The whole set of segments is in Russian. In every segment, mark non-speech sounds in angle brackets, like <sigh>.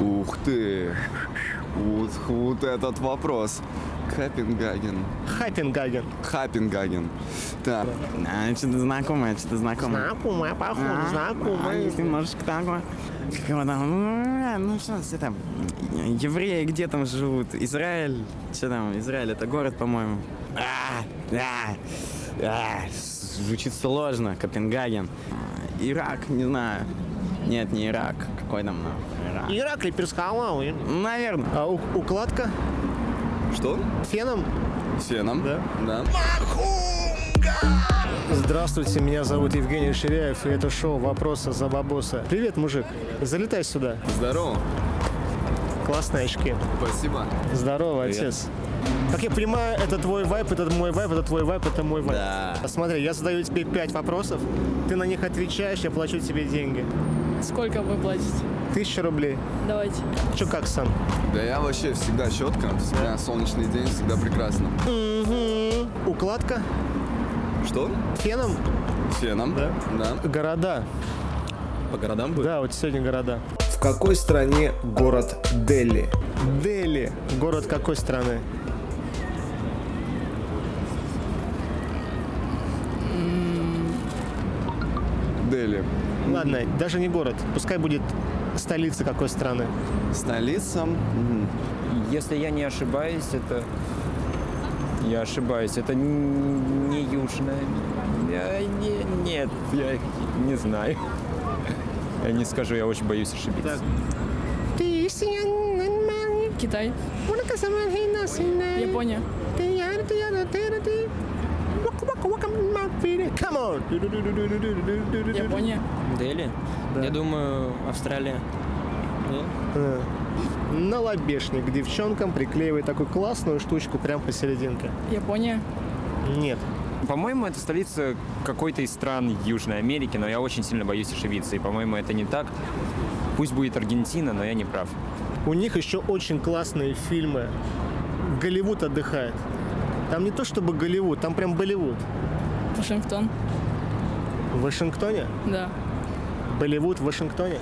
Ух ты. Вот, вот этот вопрос. Копенгаген. Хапенгаген. Хапенгаген. Так. А, что-то знакомое, что-то знакомое. Знакомая, походу, А, знакомая. если немножечко такое. Как его там? Ну, что там? Евреи где там живут? Израиль? Что там? Израиль это город, по-моему. А, а, а, звучит сложно. Копенгаген. А, Ирак, не знаю. Нет, не Ирак. Какой там нахуй Ирак? Иракли перскалавы. Наверное. А у- укладка Что? феном? Феном? Да. Да. Здравствуйте, меня зовут Евгений Ширяев, и это шоу «Вопросы за бабоса». Привет, мужик. Залетай сюда. Здорово. Классные очки. Спасибо. Здорово, Привет. отец. Как я понимаю, это твой вайп, это мой вайп, это твой вайп, это мой вайп. Да. Смотри, я задаю тебе пять вопросов, ты на них отвечаешь, я плачу тебе деньги. Сколько вы платите? Тысяча рублей. Давайте. Че как, сам? Да я вообще всегда четко, всегда солнечный день, всегда прекрасно. Укладка Что? феном? Феном? Да. Да. Города. По городам будет? Да, вот сегодня города. В какой стране город Дели? Дели. Город какой страны? Дели. Ладно, даже не город. Пускай будет столица какой страны. Столица? Если я не ошибаюсь, это... Я ошибаюсь, это не южная. Я не- нет, я не знаю. Я не скажу, я очень боюсь ошибиться. Китай. Япония. Come on! Япония. Дели? Я думаю, Австралия. Нет? Э, На лобешник девчонкам приклеивает такую классную штучку прям посерединке. Япония. Нет. По-моему, это столица какой-то из стран Южной Америки, но я очень сильно боюсь ошибиться. И, по-моему, это не так. Пусть будет Аргентина, но я не прав. У них еще очень классные фильмы. Голливуд отдыхает. Там не то чтобы Голливуд, там прям Болливуд. Вашингтон. В Вашингтоне? Да. Болливуд в Вашингтоне?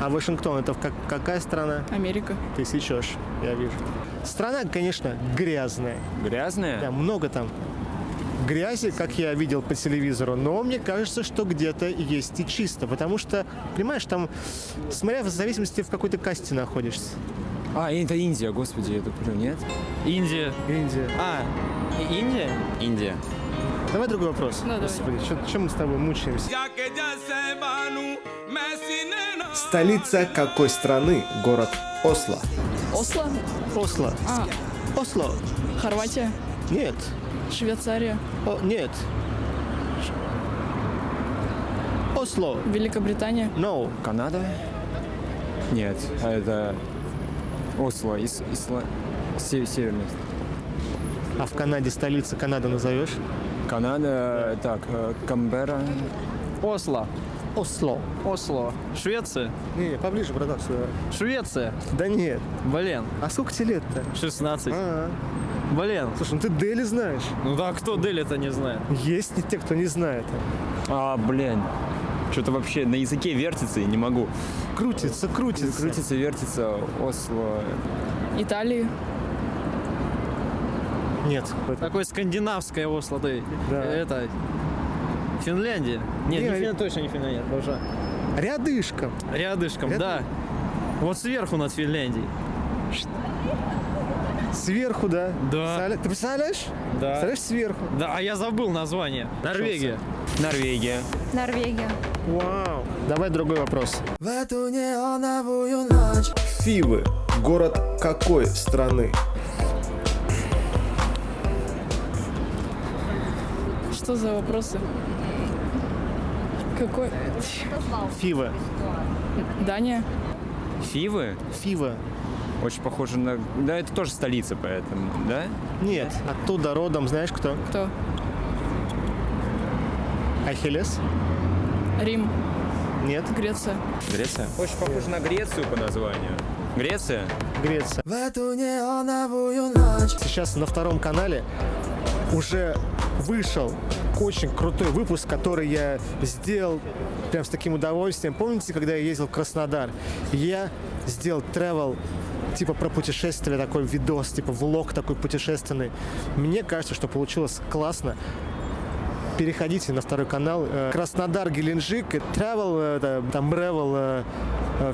А Вашингтон это как, какая страна? Америка. Ты сечешь, я вижу. Страна, конечно, грязная. Грязная? Да, много там грязи, как я видел по телевизору, но мне кажется, что где-то есть и чисто, потому что, понимаешь, там, смотря в зависимости, в какой ты касте находишься. А, это Индия, господи, я туплю, нет? Индия. Индия. А, Индия? Индия. Давай другой вопрос. Давай. Господи, что мы с тобой мучаемся? Столица какой страны город Осло? Осло. Осло. А, Осло. Хорватия. Нет. Швейцария. О, нет. Осло. Великобритания. No. Канада? Нет, а это Осло, Ис- Исла... Се- Северная. А в Канаде столица Канады назовешь? Канада, так, Камбера. Осло. Осло. Осло. Швеция. Не, не, поближе, братан, сюда. Швеция. Да нет. Блин. А сколько тебе лет-то? 16. А, Блин. слушай, ну ты Дели знаешь. Ну да, кто Дели-то не знает? Есть и те, кто не знает. А, блин. Что-то вообще на языке вертится и не могу. Крутится, крутится. Крутится, вертится, Осло. Италия. Нет. Такое скандинавское Осло, ты. Да. Это... Финляндия. Нет, Не, не Фин- точно не Финляндия, боже. Рядышком. Рядышком, Рядом? да. Вот сверху над Финляндией. Сверху, да? Да. Представля- Ты представляешь? Да. Представляешь, сверху. Да, а я забыл название. Норвегия. Норвегия. Норвегия. Вау. Давай другой вопрос. Фивы. Город какой страны? Что за вопросы? Какой? Фива. Дания. Фивы? Фива. Очень похоже на... Да, это тоже столица, поэтому, да? Нет. Оттуда родом, знаешь кто? Кто? Ахиллес? Рим. Нет. Греция. Греция? Очень похоже на Грецию по названию. Греция? Греция. Сейчас на втором канале уже вышел очень крутой выпуск, который я сделал прям с таким удовольствием. Помните, когда я ездил в Краснодар? Я сделал travel типа про путешествие, такой видос, типа влог такой путешественный. Мне кажется, что получилось классно. Переходите на второй канал. э, Краснодар, Геленджик, travel, э, это, там Бревел, э,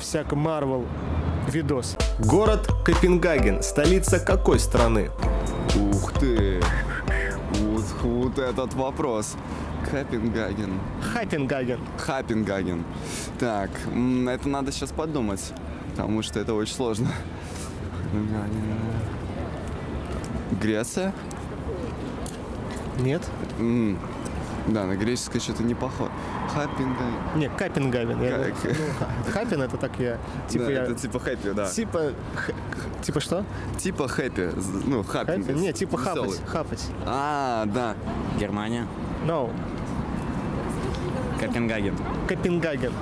всяко Марвел видос. Город Копенгаген. Столица какой страны? Ух ты! Вот, этот вопрос. Копенгаген. Хаппенгаген. Хапенгаген. Так, это надо сейчас подумать, потому что это очень сложно. Греция? Нет? Да, на греческое что-то не похоже. Хапенгаген. Не, Капенгаген. Я- Как? ну, ха- Хаппен это так я. Типа Да, я. это типа хэппи, да. Типа. х- Типа что? Типа хэппи. Ну, хаппи. Хаппен? Не, типа хапать. Хапать. А, да. Германия. No. Копенгаген. Копенгаген.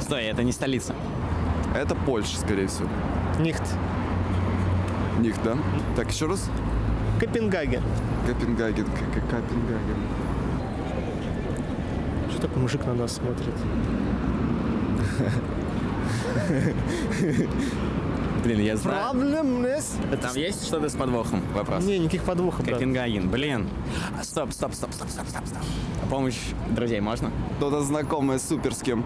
Стой, это не столица. Это Польша, скорее всего. Нихт. Них, да? Так, еще раз. Копенгаген. Копенгаген. К- К- Копенгаген. Что такой мужик на нас смотрит? Блин, я знаю. Проблемнес. Там есть что-то с подвохом? Вопрос. Не, никаких подвохов. Копенгаген, блин. А, Стоп, стоп, стоп, стоп, стоп, стоп, стоп. А Помощь друзей можно? Кто-то знакомый с суперским.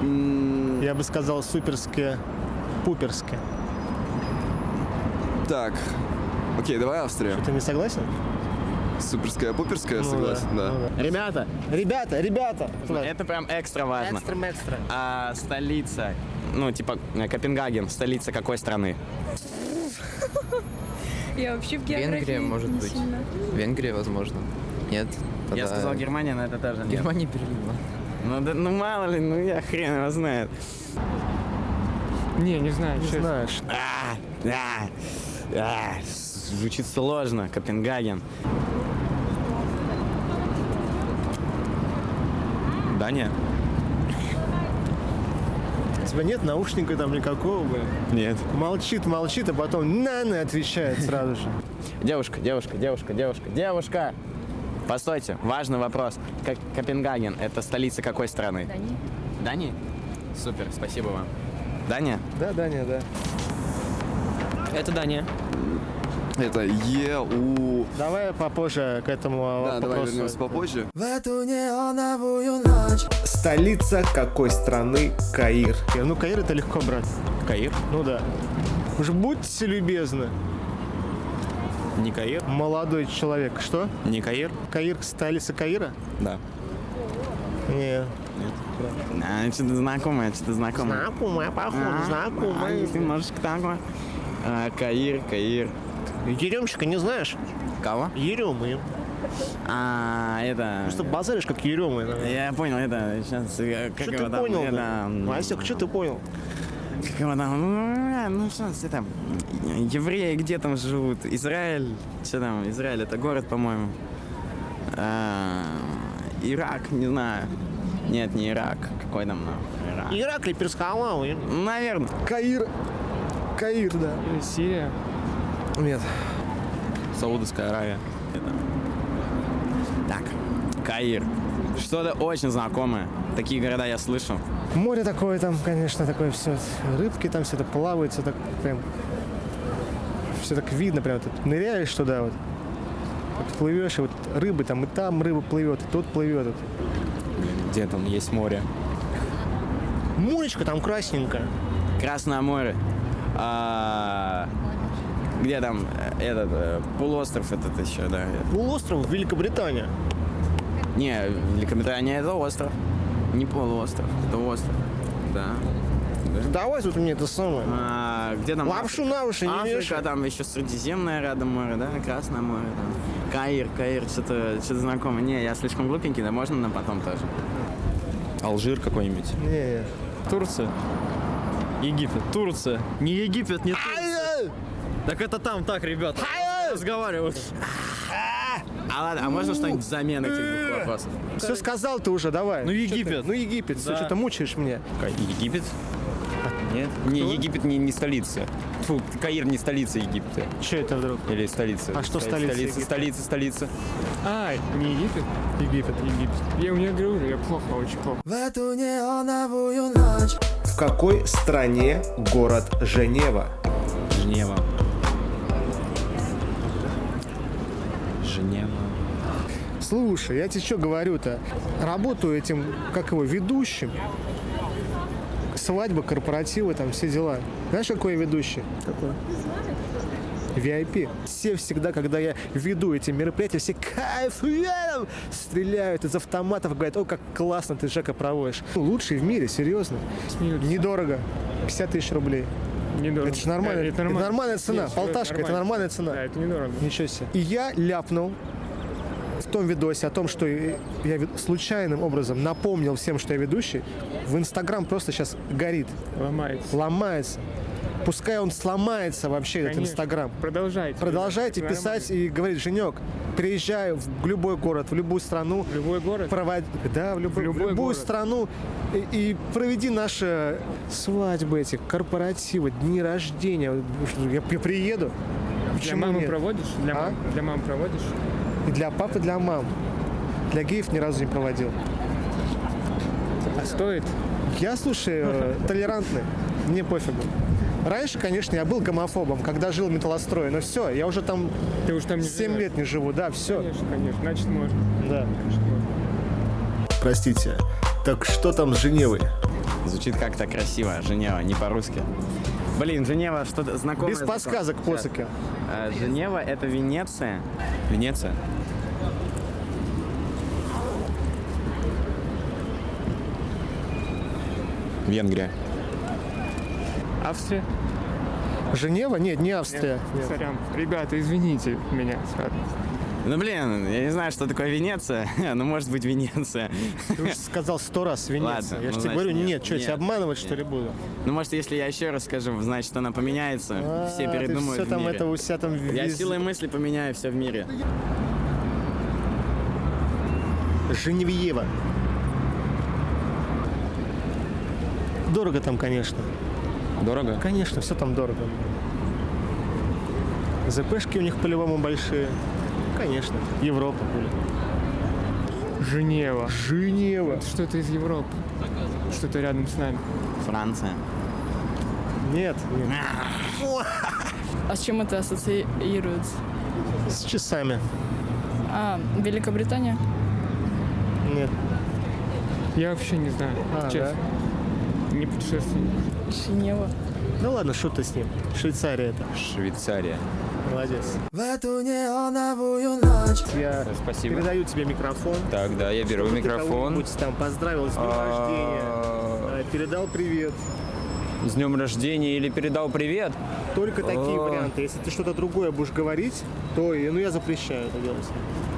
М, Я бы сказал суперски, пуперски. Так. Окей, давай Австрия. Ты не согласен? Суперская, пуперская, Ну согласен, да. ну да. Ребята, ребята, ребята. Это прям экстра важно. Экстра, экстра. А столица, ну, типа, э, Копенгаген, столица какой страны? Я вообще в географии Венгрия, может не быть. сильно. Венгрия, возможно. Нет? Я Тогда сказал Германия, но это тоже нет. Германия, Берлин. ладно. Ну, да- ну мало ли, ну я хрен его знает. Не, не знаю. Не честно. знаешь. А, а, а, звучит сложно, Копенгаген. Дания? У тебя нет наушника там никакого, блин. Нет. Молчит, молчит, а потом на-на отвечает сразу же. Девушка, девушка, девушка, девушка, девушка! Постойте, важный вопрос. Как Копенгаген – это столица какой страны? Дания. Дании? Супер, спасибо вам. Дания? Да, Даня, да. Это Дания. <laughs> Это Е, У. Давай попозже к этому Да, давай вопросу. вернемся попозже. Столица какой страны Каир? Ну, Каир это легко, брат. Каир? Ну да. Уж будьте любезны, Не Каир? молодой человек. Что? Не Каир? Каир, столица Каира? Да. Не. А, что-то знакомое, что-то знакомое. Знакомая, походу, А, знакомая. Немножечко такое. А, Каир, Каир. Еремчика не знаешь? Кого? Еремы. А, это... Что базаришь, как Еремы. Я понял, это сейчас... Как Что его ты там, понял? это, Васек, что ты понял? Как его там? Ну, Ну, что это там? Евреи где там живут? Израиль? Что там? Израиль это город, по-моему. А, Ирак, не знаю. Нет, не Ирак. Какой там нахуй Ирак? Ираклий Перскалау. Наверное. Каир. Каир, да. Или Сирия. Нет. Саудовская Аравия. Так, Каир. Что-то очень знакомое. Такие города я слышу. Море такое там, конечно, такое все. Рыбки там все это плавают, все так прям... Все так видно, прям тут ныряешь туда вот. Вот плывешь, и вот рыбы там, и там рыба плывет, и тут плывет. Вот. Где там есть море? Моречко там красненькое. Красное море. А, где там э, этот э, полуостров этот еще, да? Полуостров Великобритания. Не, Великобритания это остров. Не полуостров, это остров. Да. Давай тут мне это самое. А, где там? Лапшу на уши не Африка, вешай. там еще Средиземное рядом море, да, Красное море, там. Каир, Каир, что-то что знакомое. Не, я слишком глупенький, да можно на потом тоже. Алжир какой-нибудь. Не. Турция. Египет. Турция. Не Египет, не Турция. Так это там так, ребят. Разговаривают. А ладно, а можно что-нибудь взамен этих двух вопросов? Все сказал ты уже, давай. Ну? Египет. Ну Египет, все, Да. что-то мучаешь меня. Египет? Нет? Не, Египет не, не столица. Фу, Каир не столица Египта. Что это вдруг? Или столица. А что столица Столица, Египта? столица, столица. А, не Египет? Египет. Египет. Я у меня говорю, я плохо, очень плохо. В какой стране город Женева? Женева. Женева. Слушай, я тебе что говорю-то? Работаю этим, как его, ведущим. Свадьба, корпоративы, там все дела. Знаешь, какой я ведущий? Какой? VIP. Все всегда, когда я веду эти мероприятия, все кайфуют, стреляют из автоматов, говорят, о, как классно ты, Жека, проводишь. Лучший в мире, серьезно. Смеются. Недорого. 50 тысяч рублей. Недорого. Это же нормально. Да, Это, нормальная цена. Нет, Полташка, это нормальная цена. Да, это недорого. Ничего себе. И я ляпнул в том видосе о том, что я случайным образом напомнил всем, что я ведущий, в Инстаграм просто сейчас горит, Ломается. ломается. Пускай он сломается вообще, этот Конечно. Инстаграм. Продолжайте. Продолжайте Это писать и говорить, Женек, приезжай в любой город, в любую страну, нормально. Любой город. проводи, да, в, любой- В любой в любую город. страну и, и проведи наши свадьбы эти, корпоративы, дни рождения. Я, я приеду. Для Почему мамы нет? проводишь? Для, А? мам, для мам проводишь? И для папы, для мам. Для геев ни разу не проводил. А стоит? Я, слушай, э, толерантный. Мне пофигу. Раньше, конечно, я был гомофобом, когда жил в металлострое, но все, я уже там Ты уж там не 7 живешь. лет не живу, да, все. Конечно, конечно. Значит, можно. Да. Можно. Простите, так что там с Женевой? Звучит как-то красиво. Женева, не по-русски. Блин, Женева что-то знакомое. Без подсказок, посоки. А, Женева — это Венеция. Венеция. Венгрия. Австрия? Женева? Нет, не Австрия. Нет. Сорян. Ребята, извините меня. сразу. Ну, блин, я не знаю, что такое Венеция. <laughs> ну, может быть, Венеция. Ты уже сказал сто раз Венеция. Ладно, я ну, же тебе значит, говорю, нет, нет, что, я тебя нет, обманывать, что нет. ли, буду? ну, может, если я еще раз скажу, значит, она поменяется. все А, передумают Ты в все там мире. это у себя там Я вез- силой мысли поменяю все в мире. Женевьева. Дорого там, конечно. Дорого? Конечно, все там дорого. ЗПшки у них по-любому большие. Конечно. Европа, блин. Женева. Женева. Это что-то из Европы. Что-то рядом с нами. Франция. Нет, нет. А с чем это ассоциируется? С часами. А, Великобритания? Нет. Я вообще не знаю. А, честно. Не путешественник. Женева. Ну ладно, шут ты с ним. Швейцария это. Швейцария. Молодец. Я Спасибо. передаю тебе микрофон. Так, да, я беру микрофон. кого-нибудь там поздравил с днем рождения. А, а, Передал привет. С днем рождения или передал привет? Только такие А. варианты. Если ты что-то другое будешь говорить, то ну, я запрещаю это делать.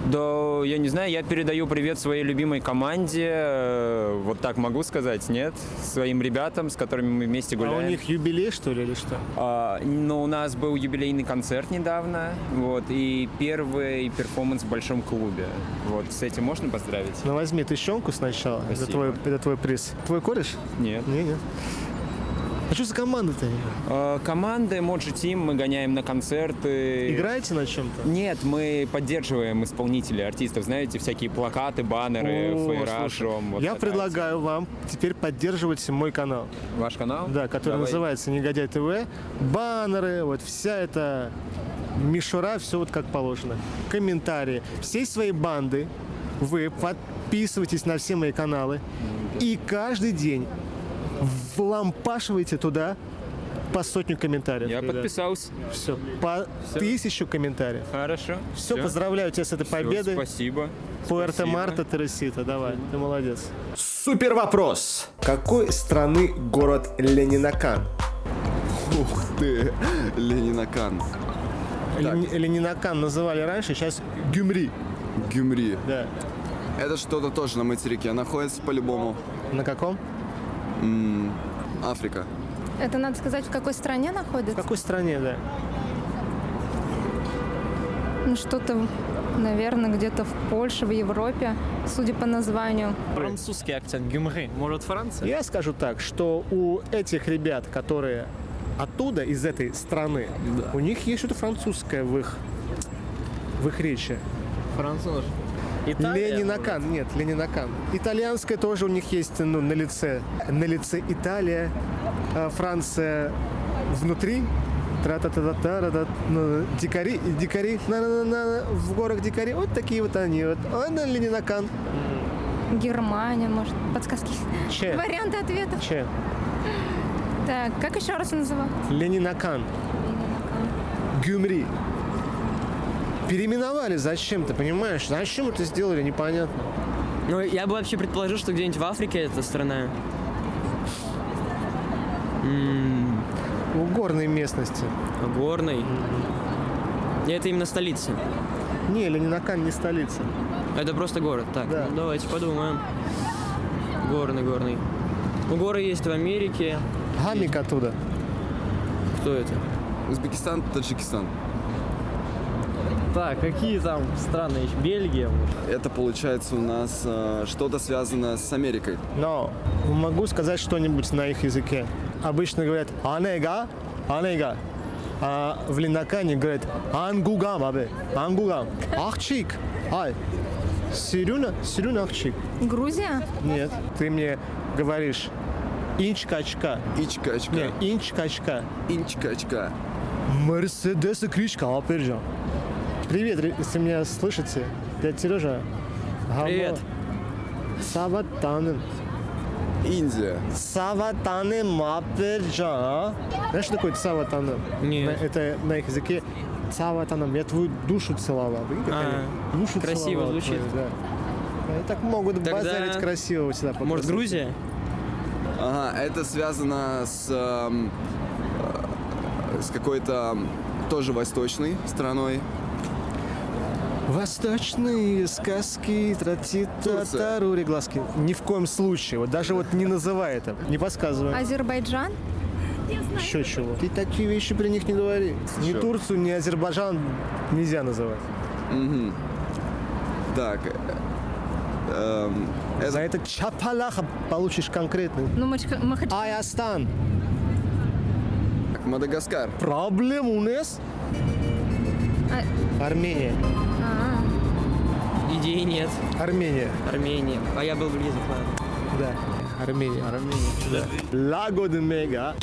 Да, я не знаю, я передаю привет своей любимой команде. э, Вот так могу сказать, нет? Своим ребятам, с которыми мы вместе А гуляем. у них юбилей, что ли, или что? А, но у нас был юбилейный концерт недавно, вот, и первый перформанс в большом клубе. Вот, с этим можно поздравить? Ну возьми тыщенку сначала. Это твой, это твой приз. Твой кореш? Нет. Не, не. А что за команда-то? А, команда Emoji Team, мы гоняем на концерты. Играете на чем-то? Нет, мы поддерживаем исполнителей, артистов, знаете, всякие плакаты, баннеры, жжем, вот Я предлагаю вам теперь поддерживать мой канал. Ваш канал? Да, который Давай. называется Негодяй ТВ. Баннеры, вот вся эта мишура, все вот как положено. Комментарии. Всей своей банды вы подписывайтесь на все мои каналы. И каждый день влампашивайте туда по сотню комментариев. Я подписался. Все, по тысячу комментариев. Хорошо. Все, поздравляю тебя с этой Всё, победой. Спасибо. Пуэрто Спасибо. Марта Тересита, давай, ты молодец. Супер вопрос. Какой страны город Ленинакан? Ух ты, Ленинакан. Лени- Ленинакан называли раньше, сейчас Гюмри. Гюмри. Да. Это что-то тоже на материке находится по-любому. На каком? М, Африка. Это надо сказать, в какой стране В находится? какой стране, да? Ну, что-то Наверное, где-то в Польше, в Европе, судя по названию. Французский акцент. Гюмри. Может, Франция? Я скажу так, что у этих ребят, которые оттуда, из этой страны, у них есть что-то французское в их, в их речи. Француз. Италия, Ленинакан, нет, Ленинакан. Итальянское тоже у них есть ну, на лице. На лице Италия, а, Франция внутри. тра та та та та та дикари, дикари, на на на в горах дикари, вот такие вот они, вот, а на Ленинакан. Германия, может, подсказки. Че? Варианты ответов. Че? Так, как еще раз называл? Ленинакан. Гюмри. Переименовали зачем, ты понимаешь? Зачем это сделали, непонятно. Ну, я бы вообще предположил, что где-нибудь в Африке эта страна. М, В горной местности. Горный. И это именно столица. Не, Ленинакан не столица. Это просто город. Так, Да. ну давайте подумаем. Горный, горный. Ну, горы есть в Америке. Гамик оттуда. Кто это? Узбекистан, Таджикистан. Так, какие там страны еще? Бельгия? Это получается у нас э, что-то связано с Америкой. Но могу сказать что-нибудь на их языке. Обычно говорят «анега», «анега». А в Ленакане говорят «ангугам», абе, «ангугам». «Ахчик», «ай». «Сирюна», «сирюна ахчик». Грузия? Нет, ты мне говоришь «инчкачка». Ичка-очка. Не, «инчкачка». Инчка-очка. Мерседес и кричка, Аперджан. Привет, если меня слышите. Я Сережа. Гамо. Привет. Саватанен. Индия. Саватанен Аперджан. Знаешь, что такое Саватанен? Нет. На- Это на их языке Саватанен. Я твою душу целовал. А, душу красиво целовал звучит. твою, да. Они так могут Тогда- базарить красиво у себя. по Может. Грузия? Ага, это связано с, эм, э, с какой-то тоже восточной страной. Восточные сказки, тратита, Турция. тарури, глазки. Ни в коем случае. Вот даже вот не называй это. Не подсказывай. Азербайджан? Еще чего. Ты такие вещи при них не говори. Ни? Турцию, ни Азербайджан нельзя называть. Мгм. Так. э, эм, За это чапалаха получишь конкретный. Ну, Мачка- Махач- Аястан. так, Мадагаскар. Проблем у нас? А- Армения. Идеи нет. Армения. Армения. А я был близок, ладно. Да. Армения. Армения. Да. Лаго де Мега.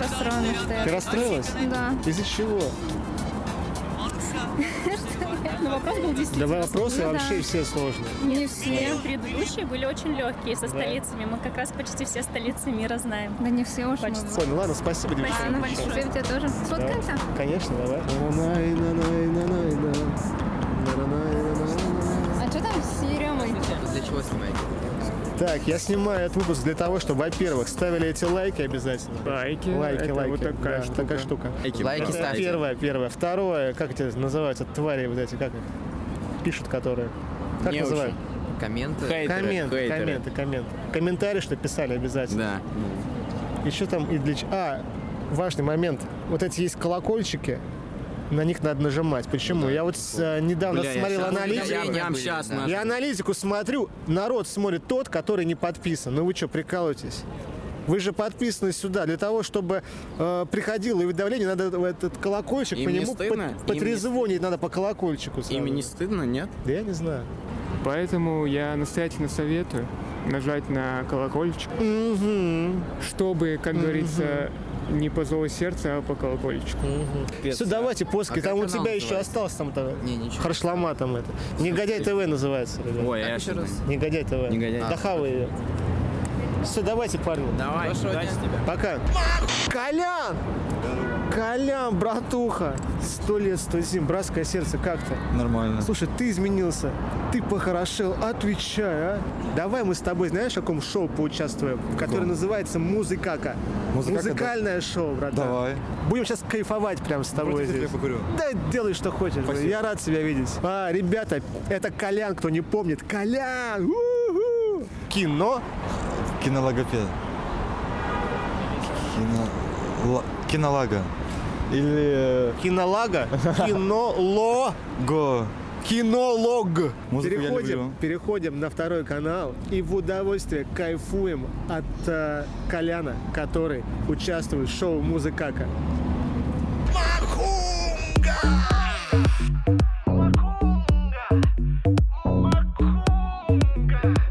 расстроена, Ты расстроилась? Да. Из-за чего? <laughs> Ну, вопрос был действительно Давай вопросы Ну да. вообще все сложные. Не все. Предыдущие были очень легкие со столицами. Мы как раз почти все столицы мира знаем. Да не все уж. Почти. Ой, ну ладно, спасибо, А, девчонки. ну, спасибо тебе тоже. Сфоткаемся? Конечно, давай. А что там с Еремой? Для чего снимаете? Так, я снимаю этот выпуск для того, чтобы, во-первых, ставили эти лайки обязательно. Лайки. Лайки, Это лайки. вот такая Да, штука. такая штука. Лайки Это ставьте. первое, первое. Второе, как это называются, твари вот эти, как их? Пишут, которые. Как Не называют? Комменты. Хейтеры, комменты, хейтеры. комменты, комменты. Комментарии, что писали обязательно. Да. Еще там и для... ч- А, важный момент. Вот эти есть колокольчики, на них надо нажимать. Почему? я вот с- э, недавно Бля, я смотрел щас- аналитику. я щас да. нажму. Я аналитику смотрю, народ смотрит тот, который не подписан. Ну вы что, прикалываетесь? Вы же подписаны сюда для того, чтобы э, приходило уведомление, надо в этот колокольчик Им по не нему стыдно? пот- Им не потрезвонить надо по колокольчику. сразу. Им не стыдно, нет? Да я не знаю. Поэтому я настоятельно советую нажать на колокольчик, Мгм. чтобы, как говорится, не по зову сердца, а по колокольчику. Все, давайте поски. А там у тебя еще называется? осталось там-то. Не, ничего. Харшлама там это. Негодяй ТВ называется. ребят. Ой, я еще раз? Негодяй ТВ. Негодяй. Да хавай ее. Все, давайте, парни. Давай, удачи тебе. Пока. Колян! Колян, братуха! Сто лет, сто зим, братское сердце, как то? Нормально. Слушай, ты изменился, ты похорошел, отвечай, а? Давай мы с тобой, знаешь, в каком шоу поучаствуем? Которое называется «Музыкака». Музыкака, да? Музыкальное шоу, братан. Давай. Будем сейчас кайфовать прям с тобой Против здесь. я покурю. Да делай, что хочешь. Спасибо. Я рад тебя видеть. А, ребята, это Колян, кто не помнит. Колян! У-ху! Кино Кинологопед. Кино... ла- Кинолага. Или... Кинолага? Кинолог. Го. Кинолог. Музыку переходим, переходим на второй канал и в удовольствие кайфуем от э, Коляна, который участвует в шоу Музыкака. Махунга!